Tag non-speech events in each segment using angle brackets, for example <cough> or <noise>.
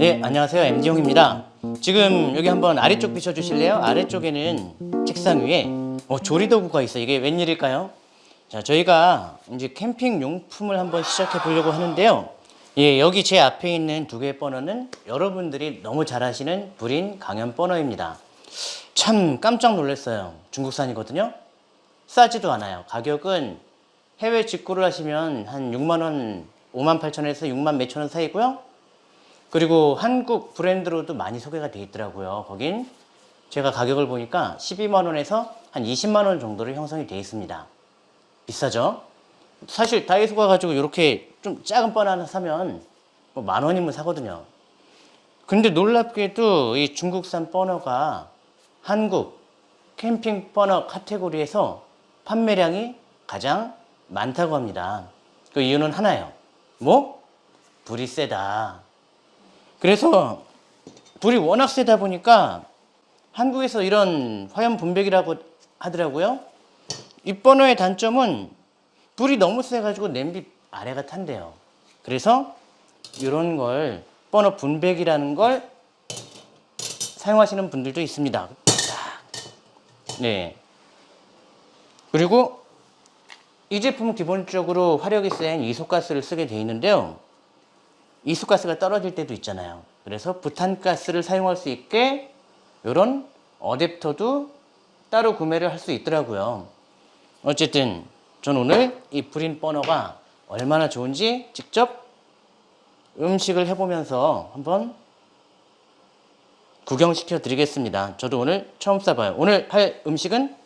네, 안녕하세요. MD용입니다. 지금 여기 한번 아래쪽 비춰주실래요? 아래쪽에는 책상 위에 어, 조리도구가 있어요. 이게 웬일일까요? 자, 저희가 이제 캠핑 용품을 한번 시작해 보려고 하는데요. 예, 여기 제 앞에 있는 두 개의 버너는 여러분들이 너무 잘 아시는 불인 강연 버너입니다. 참 깜짝 놀랐어요. 중국산이거든요. 싸지도 않아요. 가격은 해외 직구를 하시면 한 6만 원, 5만 8천 원에서 6만 몇천 원 사이고요. 그리고 한국 브랜드로도 많이 소개가 돼 있더라고요. 거긴 제가 가격을 보니까 12만 원에서 한 20만 원 정도로 형성이 돼 있습니다. 비싸죠? 사실 다이소 가 가지고 이렇게 좀 작은 번 하나 사면 뭐 만 원이면 사거든요. 근데 놀랍게도 이 중국산 버너가 한국 캠핑 버너 카테고리에서 판매량이 가장 많다고 합니다. 그 이유는 하나예요. 뭐? 불이 세다. 그래서 불이 워낙 세다 보니까 한국에서 이런 화염 분배기라고 하더라고요. 이 버너의 단점은 불이 너무 세가지고 냄비 아래가 탄대요. 그래서 이런 걸 버너 분배기라는 걸 사용하시는 분들도 있습니다. 네. 그리고 이 제품은 기본적으로 화력이 센 이소가스를 쓰게 돼 있는데요. 이소가스가 떨어질 때도 있잖아요. 그래서 부탄가스를 사용할 수 있게 이런 어댑터도 따로 구매를 할 수 있더라고요. 어쨌든 전 오늘 이 브린 버너가 얼마나 좋은지 직접 음식을 해보면서 한번 구경시켜 드리겠습니다. 저도 오늘 처음 써봐요. 오늘 할 음식은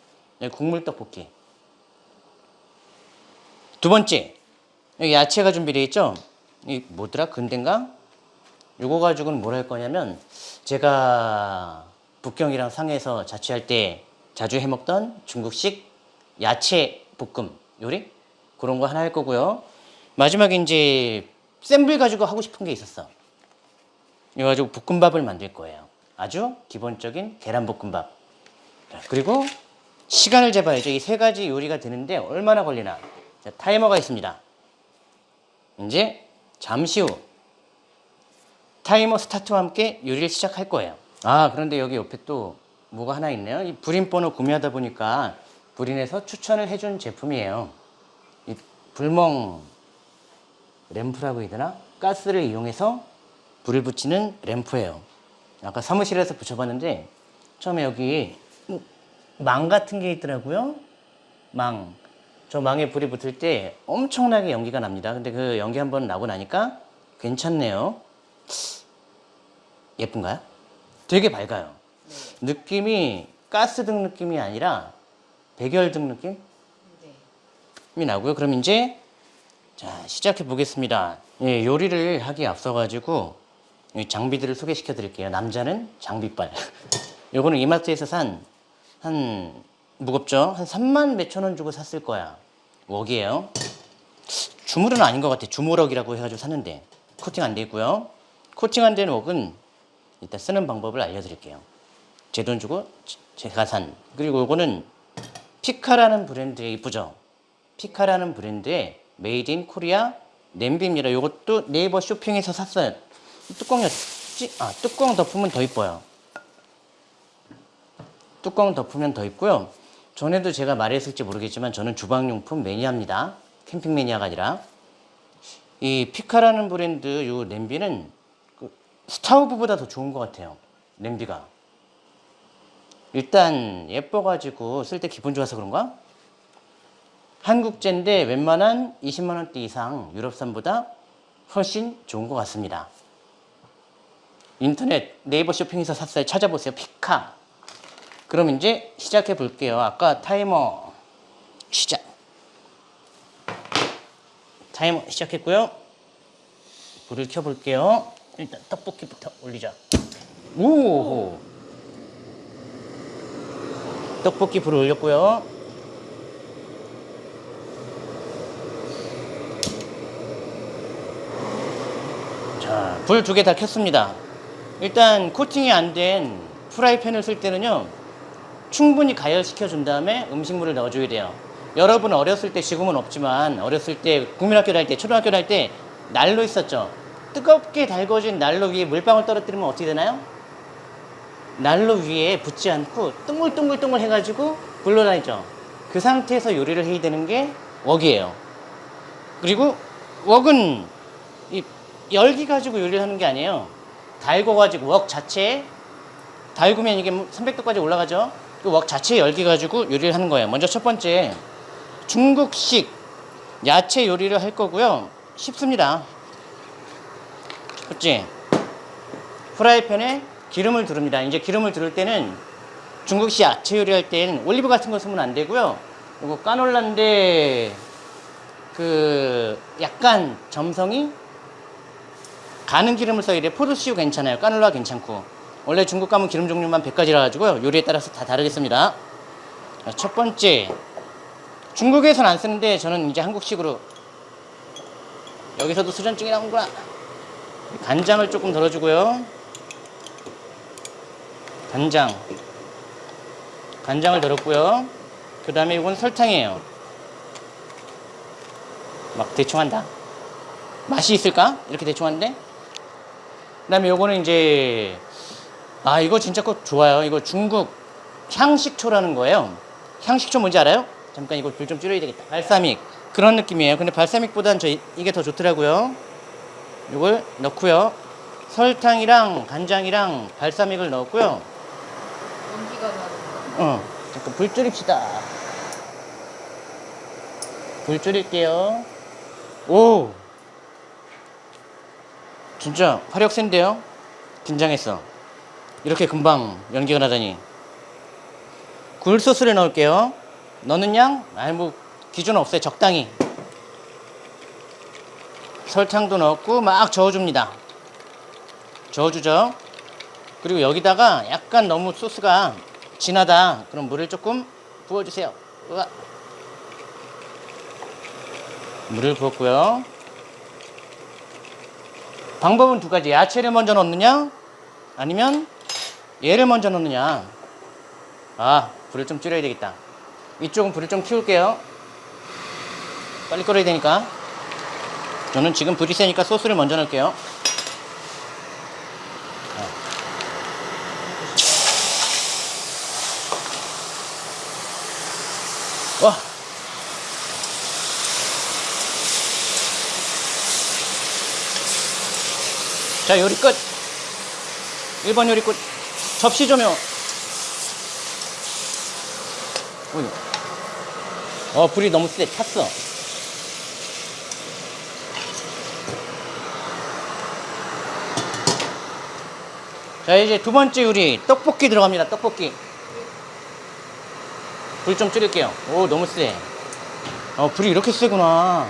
국물 떡볶이. 두 번째, 야채가 준비되어 있죠? 이 뭐더라? 근대인가? 요거 가지고는 뭘 할 거냐면 제가 북경이랑 상해에서 자취할 때 자주 해먹던 중국식 야채 볶음 요리 그런 거 하나 할 거고요. 마지막에 이제 센불 가지고 하고 싶은 게 있었어. 이거 가지고 볶음밥을 만들 거예요. 아주 기본적인 계란볶음밥. 그리고 시간을 재봐야죠. 이 세 가지 요리가 되는데 얼마나 걸리나. 자, 타이머가 있습니다. 이제 잠시 후 타이머 스타트와 함께 요리를 시작할 거예요. 아 그런데 여기 옆에 또 뭐가 하나 있네요. 이 불인 번호 구매하다 보니까 불인에서 추천을 해준 제품이에요. 이 불멍 램프라고 해야 되나? 가스를 이용해서 불을 붙이는 램프예요. 아까 사무실에서 붙여봤는데 처음에 여기 망 같은 게 있더라고요. 망. 저 망에 불이 붙을 때 엄청나게 연기가 납니다. 근데 그 연기 한 번 나고 나니까 괜찮네요. 예쁜가요? 되게 밝아요. 느낌이 가스등 느낌이 아니라 백열등 느낌이 나고요. 그럼 이제 자 시작해 보겠습니다. 예, 요리를 하기 앞서 가지고 장비들을 소개시켜 드릴게요. 남자는 장비빨. <laughs> 요거는 이마트에서 산 한 무겁죠? 한 3만 몇천 원 주고 샀을 거야. 웍이에요. 주물은 아닌 것 같아. 주물럭이라고 해가지고 샀는데 코팅 안 돼 있고요. 코팅 안 된 웍은 이따 쓰는 방법을 알려드릴게요. 제 돈 주고 제가 산. 그리고 요거는 피카라는 브랜드의 이쁘죠? 피카라는 브랜드의 made in Korea 냄비입니다. 요것도 네이버 쇼핑에서 샀어요. 뚜껑이었지? 아, 뚜껑 덮으면 더 이뻐요. 뚜껑 덮으면 더 이쁘고요. 전에도 제가 말했을지 모르겠지만 저는 주방용품 매니아입니다. 캠핑 매니아가 아니라. 이 피카라는 브랜드 요 냄비는 그 스타우브보다 더 좋은 것 같아요. 냄비가. 일단 예뻐가지고 쓸 때 기분 좋아서 그런가? 한국제인데 웬만한 20만원대 이상 유럽산보다 훨씬 좋은 것 같습니다. 인터넷 네이버 쇼핑에서 샀어요. 찾아보세요. 피카. 그럼 이제 시작해 볼게요. 아까 타이머 시작. 타이머 시작했고요. 불을 켜 볼게요. 일단 떡볶이부터 올리자. 오! 떡볶이 불을 올렸고요. 자, 불 두 개 다 켰습니다. 일단 코팅이 안 된 프라이팬을 쓸 때는요. 충분히 가열시켜 준 다음에 음식물을 넣어줘야 돼요. 여러분 어렸을 때 지금은 없지만 어렸을 때 국민학교 다닐 때 초등학교 다닐 때 난로 있었죠. 뜨겁게 달궈진 난로 위에 물방울 떨어뜨리면 어떻게 되나요? 난로 위에 붙지 않고 둥글둥글둥글 해가지고 굴러다니죠. 그 상태에서 요리를 해야 되는 게 웍이에요. 그리고 웍은 이 열기 가지고 요리를 하는 게 아니에요. 달궈 가지고 웍 자체에 달구면 이게 300도까지 올라가죠. 그웍 자체에 열기 가지고 요리를 하는 거예요. 먼저 첫 번째 중국식 야채 요리를 할 거고요. 쉽습니다. 첫 번째 프라이팬에 기름을 두릅니다. 이제 기름을 두를 때는 중국식 야채 요리할 땐 올리브 같은 거 쓰면 안 되고요. 이거 까놀라인데 그 약간 점성이 가는 기름을 써야 돼. 포도씨유 괜찮아요. 까놀라 괜찮고. 원래 중국 가면 기름 종류만 100가지라 가지고요. 요리에 따라서 다 다르겠습니다. 자, 첫 번째. 중국에선 안 쓰는데 저는 이제 한국식으로 여기서도 수전증이 나온구나. 간장을 조금 덜어주고요. 간장. 간장을 덜었고요. 그 다음에 이건 설탕이에요. 막 대충 한다. 맛이 있을까? 이렇게 대충 하는데? 그 다음에 요거는 이제, 아, 이거 진짜 꼭 좋아요. 이거 중국 향식초라는 거예요. 향식초 뭔지 알아요? 잠깐 이거 불 좀 줄여야 되겠다. 발사믹. 그런 느낌이에요. 근데 발사믹보단 저 이- 이게 더 좋더라고요. 요걸 넣고요. 설탕이랑 간장이랑 발사믹을 넣었고요. 연기가 나는 어, 잠깐 불 줄입시다. 불 줄일게요. 오! 진짜 화력 센데요? 긴장했어. 이렇게 금방 연기가 나다니. 굴소스를 넣을게요. 넣는 양? 아니, 뭐, 기준 없어요. 적당히. 설탕도 넣고 막 저어줍니다. 저어주죠. 그리고 여기다가 약간 너무 소스가 진하다. 그럼 물을 조금 부어주세요. 우와. 물을 부었고요. 방법은 두 가지. 야채를 먼저 넣느냐, 아니면 얘를 먼저 넣느냐. 아, 불을 좀 줄여야 되겠다. 이쪽은 불을 좀 키울게요. 빨리 끓어야 되니까. 저는 지금 불이 세니까 소스를 먼저 넣을게요. 와. 자, 요리 끝. 1번 요리 끝. 접시 조명. 어이. 어, 불이 너무 세. 탔어. 자, 이제 두 번째 요리. 떡볶이 들어갑니다. 떡볶이. 불 좀 줄일게요. 오, 너무 세. 어, 불이 이렇게 세구나.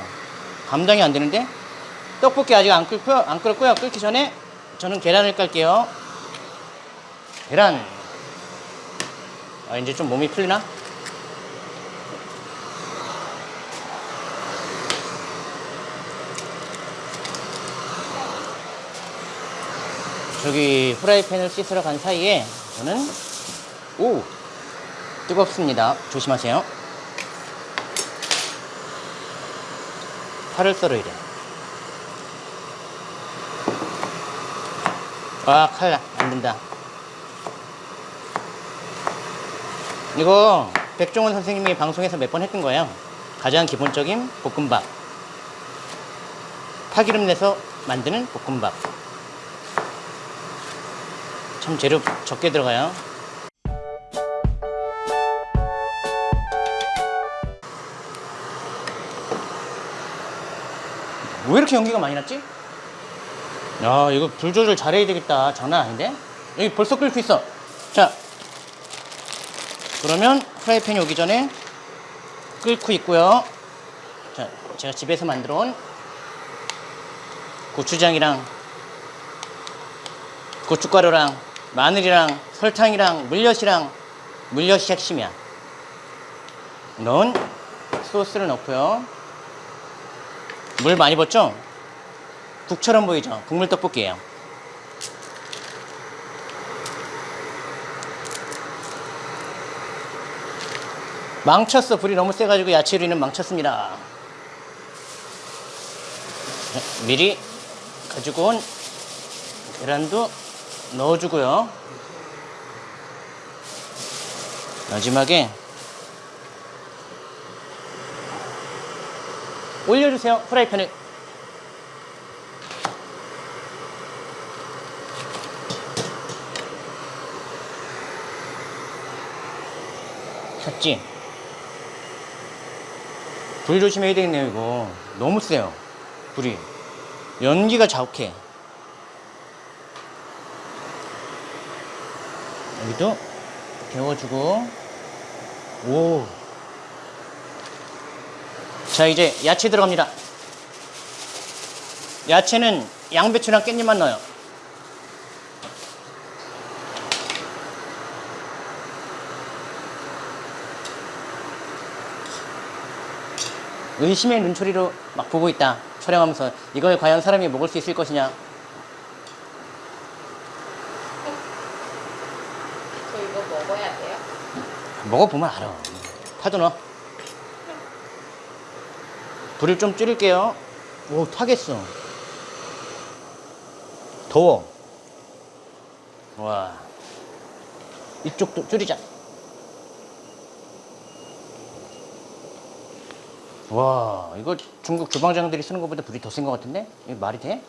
감당이 안 되는데? 떡볶이 아직 안 끓고요. 안 끓었고요. 끓기 전에 저는 계란을 깔게요. 계란. 아, 이제 좀 몸이 풀리나? 저기 프라이팬을 씻으러 간 사이에 저는 오 뜨겁습니다. 조심하세요. 파를 썰어야 돼. 아, 칼, 안 된다. 이거 백종원 선생님이 방송에서 몇 번 했던 거예요. 가장 기본적인 볶음밥. 파기름 내서 만드는 볶음밥. 참 재료 적게 들어가요. 왜 이렇게 연기가 많이 났지? 야, 이거 불 조절 잘해야 되겠다. 장난 아닌데? 여기 벌써 끓고 있어. 자, 그러면 프라이팬이 오기 전에 끓고 있고요. 자, 제가 집에서 만들어 온 고추장이랑 고춧가루랑 마늘이랑 설탕이랑 물엿이랑 물엿이 핵심이야. 넣은 소스를 넣고요. 물 많이 붓죠? 국처럼 보이죠? 국물 떡볶이에요. 망쳤어. 불이 너무 세가지고 야채 요리는 망쳤습니다. 네, 미리 가지고 온 계란도 넣어주고요. 마지막에 올려주세요. 프라이팬을. 켰지? 불 조심해야 되겠네요, 이거. 너무 세요. 불이. 연기가 자욱해. 여기도 데워주고. 오. 자, 이제 야채 들어갑니다. 야채는 양배추랑 깻잎만 넣어요. 의심의 눈초리로 막 보고 있다. 촬영하면서 이걸 과연 사람이 먹을 수 있을 것이냐. 저 이거 먹어야 돼요? 먹어보면 알아. 파도 넣어. 불을 좀 줄일게요. 오, 타겠어. 더워. 와. 이쪽도 줄이자. 와, 이거 중국 주방장들이 쓰는 것보다 불이 더 센 것 같은데? 이거 말이 돼?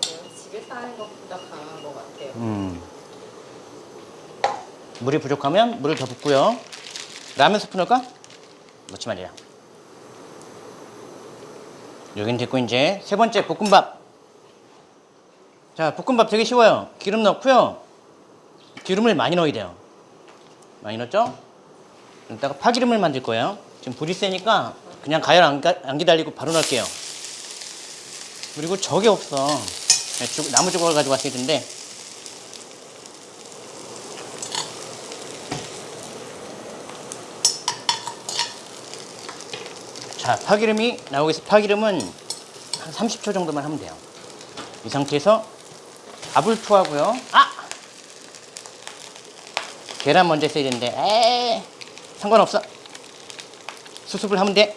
집에서 하는 것보다 강한 것 같아요. 음. 물이 부족하면 물을 더 붓고요. 라면 스프 넣을까? 넣지 말이야. 여긴 됐고 이제 세 번째 볶음밥. 자, 볶음밥 되게 쉬워요. 기름 넣고요. 기름을 많이 넣어야 돼요. 많이 넣었죠? 이따가 파기름을 만들 거예요. 지금 불이 세니까 그냥 가열 안, 가- 안 기다리고 바로 넣을게요. 그리고 적이 없어. 주- 나무 조각을 가지고 왔어야 되는데 자, 파기름이 나오겠어. 파기름은 한 30초 정도만 하면 돼요. 이 상태에서 밥을 투하고요. 아! 계란 먼저 써야 되는데, 에이, 상관없어. 수습을 하면 돼.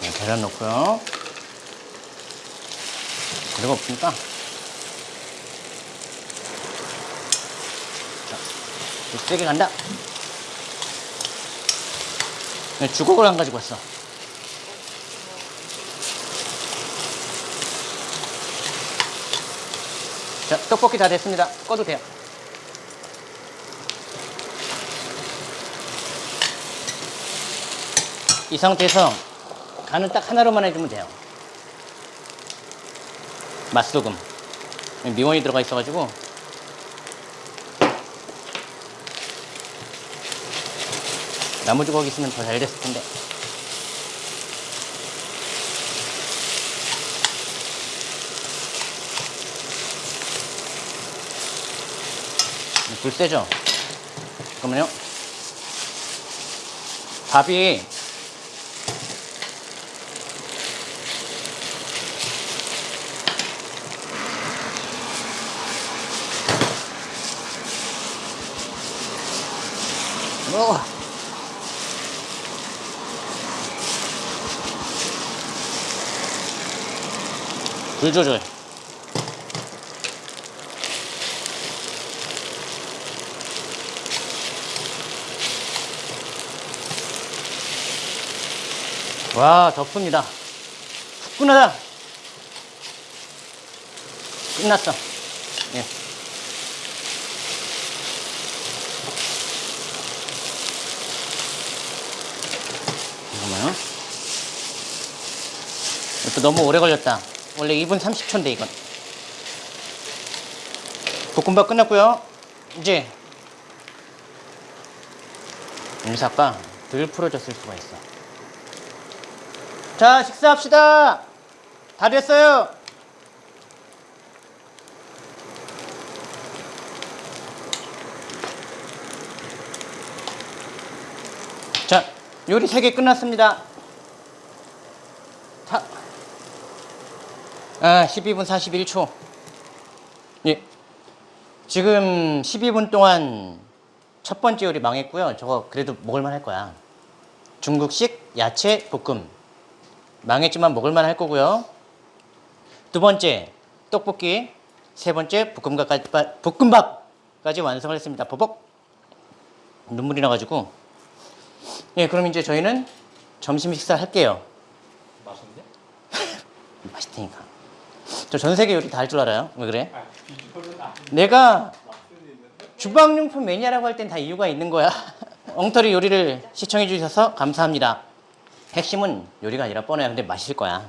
네, 계란 넣고요. 그리고 없으니까 좀 세게 간다. 네, 주걱을 안 가지고 왔어. 자, 떡볶이 다 됐습니다. 꺼도 돼요. 이 상태에서 간은 딱 하나로만 해주면 돼요. 맛소금. 미원이 들어가 있어가지고 나무 조각 있으면 더 잘 됐을 텐데. 불 세죠? 잠깐만요. 밥이 어. 불 조절. 와, 덥습니다. 후끈하다. 끝났어. 예. 잠깐만요. 이것도 너무 오래 걸렸다. 원래 2분 30초인데 이건. 볶음밥 끝났고요. 이제 인사가 덜 풀어졌을 수가 있어. 자, 식사합시다. 다 됐어요. 자, 요리 3개 끝났습니다. 다. 아, 12분 41초. 예. 지금 12분 동안 첫 번째 요리 망했고요. 저거 그래도 먹을만 할 거야. 중국식 야채 볶음. 망했지만 먹을만 할 거고요. 두 번째 떡볶이. 세 번째 볶음밥까지, 볶음밥까지 완성을 했습니다. 버벅. 눈물이 나가지고. 예, 그럼 이제 저희는 점심 식사를 할게요. 맛있는데? <laughs> 맛있다니까. 저 전 세계 요리 다 할 줄 알아요. 왜 그래? 내가 주방용품 매니아라고 할 땐 다 이유가 있는 거야. <laughs> 엉터리 요리를 시청해 주셔서 감사합니다. 핵심은 요리가 아니라 뻔해요. 근데 맛있을 거야.